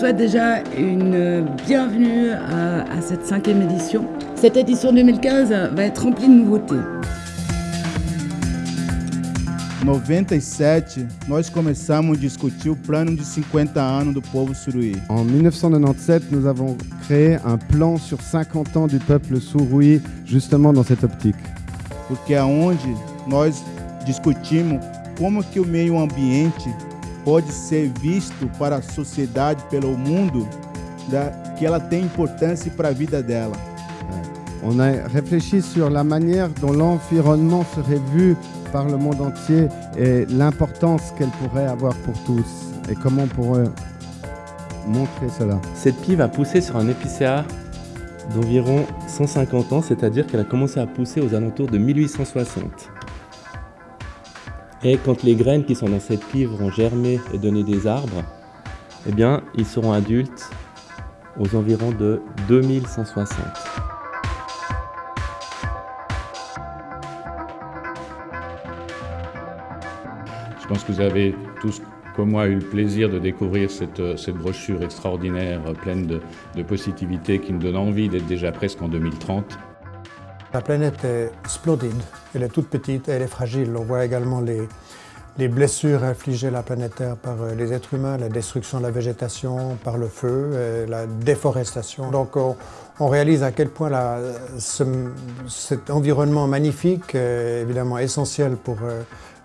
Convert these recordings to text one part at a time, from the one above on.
Je vous souhaite déjà une bienvenue à, à cette cinquième édition. Cette édition 2015 va être remplie de nouveautés. 97, nós começamos a discutir o plano de 50 anos do povo suruí. En 1997, nous avons créé un plan sur 50 ans du peuple Surui, justement dans cette optique. Porque é onde nós discutimos como que o meio ambiente pode ser visto para a sociedade, pelo mundo, da, que ela tem importância para a vida dela. On a réfléchi sur la manière dont l'environnement serait vu par le monde entier et l'importance qu'elle pourrait avoir pour tous et comment on pourrait montrer cela? Cette pie va pousser sur un épicéa d'environ 150 ans, c'est-à-dire qu'elle a commencé à pousser aux alentours de 1860. Et quand les graines qui sont dans cette pie vont germer et donner des arbres, eh bien, ils seront adultes aux environs de 2160. Je pense que vous avez tous, comme moi, eu le plaisir de découvrir cette, cette brochure extraordinaire, pleine de, de positivité, qui nous donne envie d'être déjà presque en 2030. La planète est splendide, elle est toute petite, elle est fragile. On voit également les, les blessures infligées à la planète Terre par les êtres humains, la destruction de la végétation par le feu, la déforestation. Donc on, réalise à quel point cet environnement magnifique est évidemment essentiel pour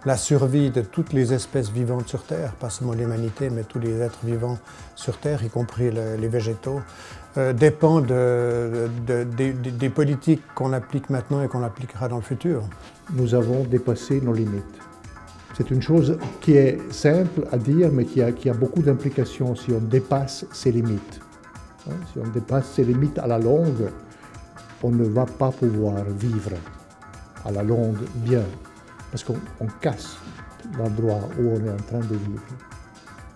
la survie de toutes les espèces vivantes sur Terre, pas seulement l'humanité, mais tous les êtres vivants sur Terre, y compris le, les végétaux, euh, dépend de, de, de, des politiques qu'on applique maintenant et qu'on appliquera dans le futur. Nous avons dépassé nos limites. C'est une chose qui est simple à dire, mais qui a, qui a beaucoup d'implications si on dépasse ses limites. Hein, si on dépasse ses limites à la longue, on ne va pas pouvoir vivre à la longue bien parce qu'on casse l'endroit où on est en train de vivre.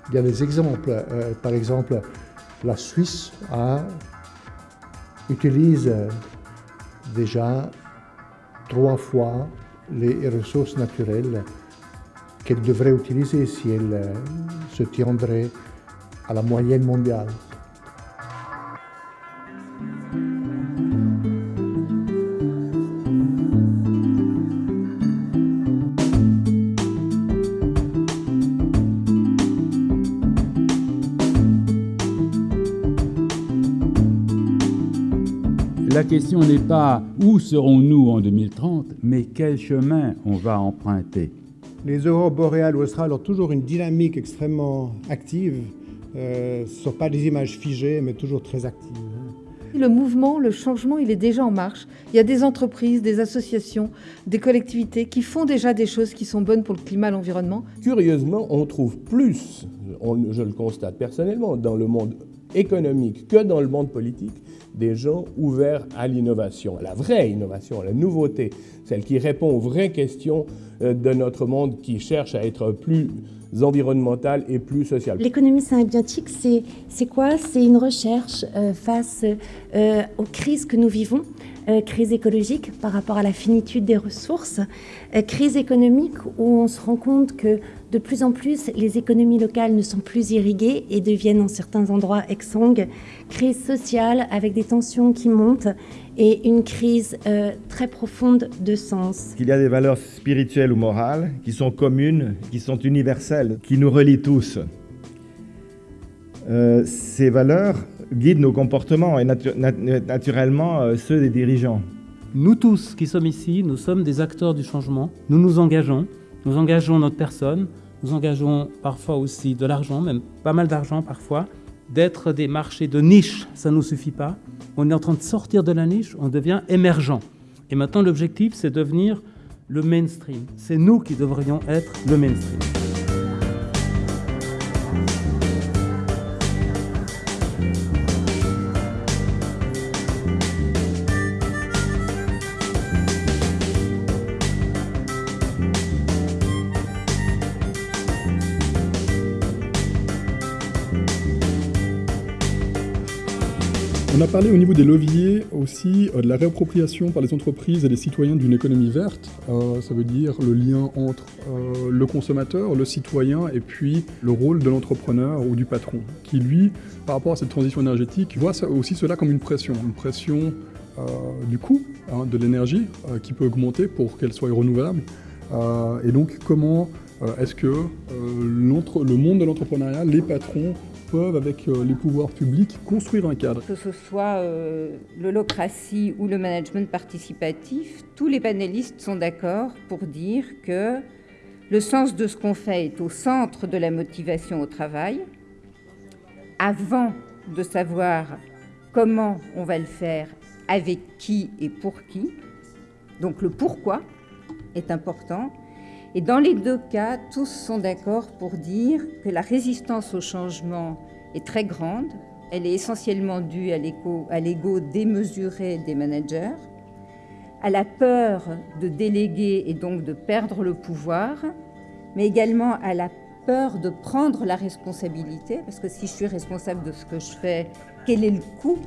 Il y a des exemples, euh, par exemple, la Suisse a, utilise déjà trois fois les ressources naturelles qu'elle devrait utiliser si elle euh, se tiendrait à la moyenne mondiale. La question n'est pas où serons-nous en 2030, mais quel chemin on va emprunter. Les aurores boréales ou australes ont toujours une dynamique extrêmement active. Euh, ce ne sont pas des images figées, mais toujours très actives. Le mouvement, le changement, il est déjà en marche. Il y a des entreprises, des associations, des collectivités qui font déjà des choses qui sont bonnes pour le climat, l'environnement. Curieusement, on trouve plus, on, je le constate personnellement, dans le monde économique que dans le monde politique, des gens ouverts à l'innovation, la vraie innovation, la nouveauté, celle qui répond aux vraies questions de notre monde qui cherche à être plus environnemental et plus social. L'économie symbiotique, c'est quoi? C'est une recherche euh, face euh, aux crises que nous vivons, euh, crise écologique par rapport à la finitude des ressources, euh, crise économique où on se rend compte que de plus en plus les économies locales ne sont plus irriguées et deviennent en certains endroits exsangues, crise sociale avec des tensions qui montent et une crise euh, très profonde de sens. Il y a des valeurs spirituelles ou morales qui sont communes, qui sont universelles, qui nous relient tous. Ces valeurs guident nos comportements et natu nat naturellement euh, ceux des dirigeants. Nous tous qui sommes ici, nous sommes des acteurs du changement. Nous nous engageons, nous engageons notre personne, nous engageons parfois aussi de l'argent, même pas mal d'argent parfois. D'être des marchés de niche, ça ne nous suffit pas. On est en train de sortir de la niche, on devient émergent. Et maintenant, l'objectif, c'est de devenir le mainstream. C'est nous qui devrions être le mainstream. On a parlé au niveau des leviers aussi euh, de la réappropriation par les entreprises et les citoyens d'une économie verte. Euh, ça veut dire le lien entre euh, le consommateur, le citoyen et puis le rôle de l'entrepreneur ou du patron, qui lui, par rapport à cette transition énergétique, voit aussi cela comme une pression, une pression du coût hein, de l'énergie qui peut augmenter pour qu'elle soit renouvelable. et donc comment est-ce que le monde de l'entrepreneuriat, les patrons, avec euh, les pouvoirs publics, construire un cadre. Que ce soit euh, l'holocratie ou le management participatif, tous les panélistes sont d'accord pour dire que le sens de ce qu'on fait est au centre de la motivation au travail. Avant de savoir comment on va le faire, avec qui et pour qui, donc le pourquoi est important. Et dans les deux cas, tous sont d'accord pour dire que la résistance au changement est très grande. Elle est essentiellement due à l'ego démesuré des managers, à la peur de déléguer et donc de perdre le pouvoir, mais également à la peur de prendre la responsabilité, parce que si je suis responsable de ce que je fais, quel est le coût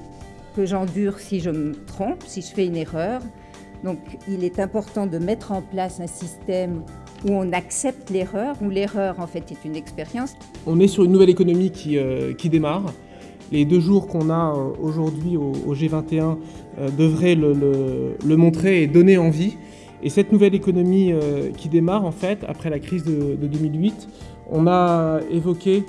que j'endure si je me trompe, si je fais une erreur? Donc il est important de mettre en place un système où on accepte l'erreur, où l'erreur est une expérience. On est sur une nouvelle économie qui, euh, démarre. Les deux jours qu'on a euh, aujourd'hui au, G21 euh, devraient le, montrer et donner envie. Et cette nouvelle économie qui démarre en fait après la crise de, 2008, on a évoqué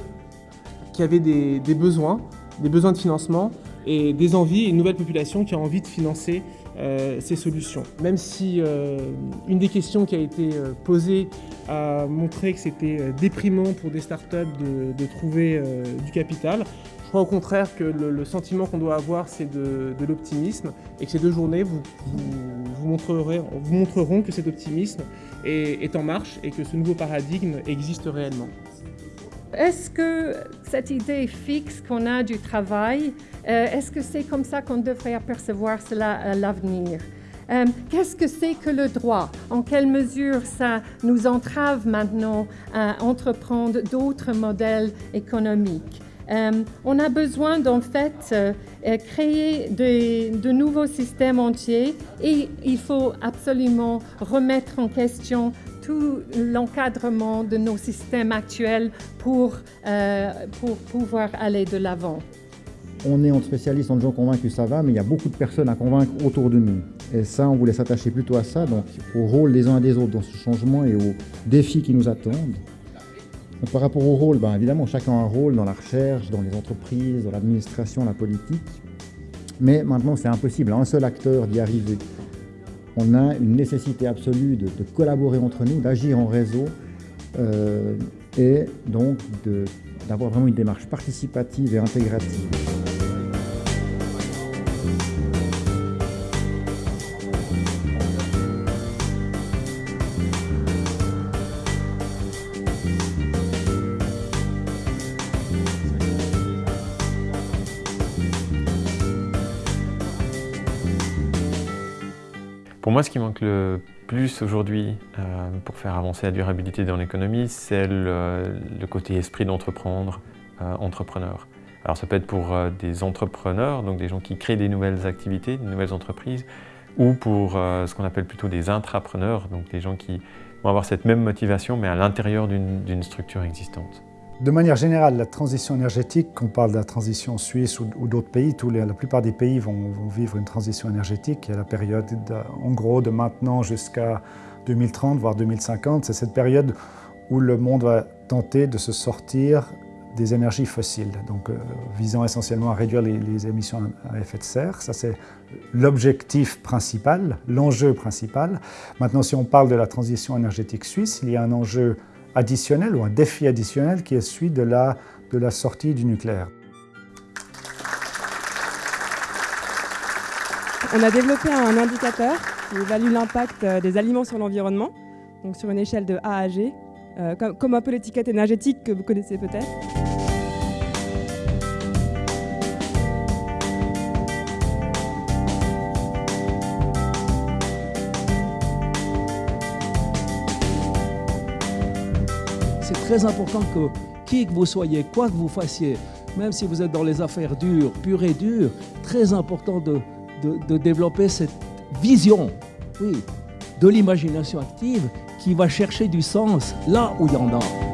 qu'il y avait des, besoins, des besoins de financement et des envies une nouvelle population qui a envie de financer euh, ces solutions. Même si euh, une des questions qui a été euh, posée a montré que c'était déprimant pour des startups de, trouver du capital, je crois au contraire que le, sentiment qu'on doit avoir, c'est de, l'optimisme et que ces deux journées vous, montreront que cet optimisme est en marche et que ce nouveau paradigme existe réellement. Est-ce que cette idée fixe qu'on a du travail, euh, est-ce que c'est comme ça qu'on devrait apercevoir cela à l'avenir? Euh, Qu'est-ce que c'est que le droit? En quelle mesure ça nous entrave maintenant à entreprendre d'autres modèles économiques? Euh, on a besoin d'en fait créer de, nouveaux systèmes entiers et il faut absolument remettre en question tout l'encadrement de nos systèmes actuels pour, euh, pour pouvoir aller de l'avant. On est entre spécialistes, en gens convaincus, ça va, mais il y a beaucoup de personnes à convaincre autour de nous. Et ça, on voulait s'attacher plutôt à ça, donc au rôle des uns et des autres dans ce changement et aux défis qui nous attendent. par rapport au rôle, ben, évidemment, chacun a un rôle dans la recherche, dans les entreprises, dans l'administration, la politique. Mais maintenant, c'est impossible à un seul acteur d'y arriver on a une nécessité absolue de, collaborer entre nous, d'agir en réseau euh, et donc d'avoir vraiment une démarche participative et intégrative. Pour moi, ce qui manque le plus aujourd'hui euh, pour faire avancer la durabilité dans l'économie, c'est le, côté esprit d'entreprendre, euh, entrepreneur. Alors ça peut être pour euh, des entrepreneurs, donc des gens qui créent des nouvelles activités, des nouvelles entreprises, ou pour ce qu'on appelle plutôt des intrapreneurs, donc des gens qui vont avoir cette même motivation mais à l'intérieur d'une structure existante. De manière générale, la transition énergétique, qu'on parle de la transition suisse ou, d'autres pays, tous la plupart des pays vont, vivre une transition énergétique. A la période, en gros, de maintenant jusqu'à 2030, voire 2050. C'est cette période où le monde va tenter de se sortir des énergies fossiles, donc euh, visant essentiellement à réduire les, les, émissions à effet de serre. Ça, c'est l'objectif principal, l'enjeu principal. Maintenant, si on parle de la transition énergétique suisse, il y a un enjeu additionnel ou un défi additionnel qui est celui de la, sortie du nucléaire. On a développé un indicateur qui évalue l'impact euh, des aliments sur l'environnement, donc sur une échelle de A à G, euh, comme un peu l'étiquette énergétique que vous connaissez peut-être. Très important que qui que vous soyez, quoi que vous fassiez, même si vous êtes dans les affaires dures, pures et dures, très important de, développer cette vision, oui, de l'imagination active qui va chercher du sens là où il y en a.